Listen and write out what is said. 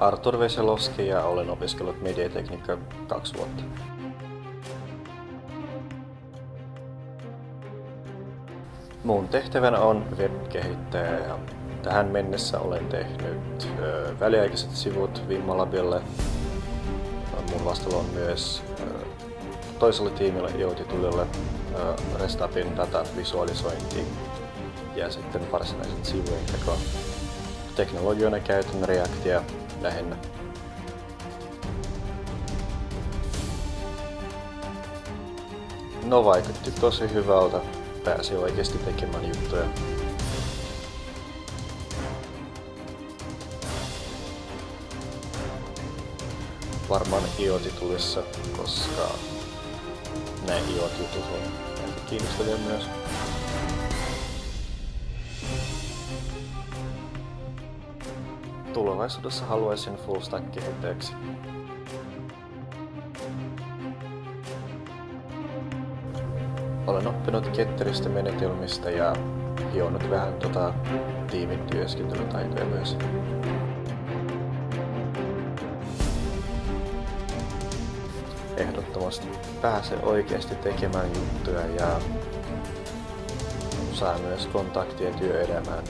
Artur Veselovski ja olen opiskellut mediatekniikkaa kaksi vuotta. Mun tehtävänä on web-kehittäjä ja tähän mennessä olen tehnyt ö, väliaikaiset sivut Vimmalabille. Mun vastuulla on myös ö, toiselle tiimille Joutitulille Restapin data visualisointi ja sitten varsinaiset sivujen teko. Teknologioina käytän Reactia lähinnä. No vaikutti tosi hyvältä. Pääsi oikeasti tekemään juttuja. Varmaan IoT-tulissa, koska näin IoT-jutut on aika kiinnostavia myös. Tulevaisuudessa haluaisin full stack kehittäjäksi. Olen oppinut ketteristä menetelmistä ja hionut vähän tota tiimin työskentelytaitoja myös. Ehdottomasti pääse oikeasti tekemään juttuja ja saa myös kontaktia työelämään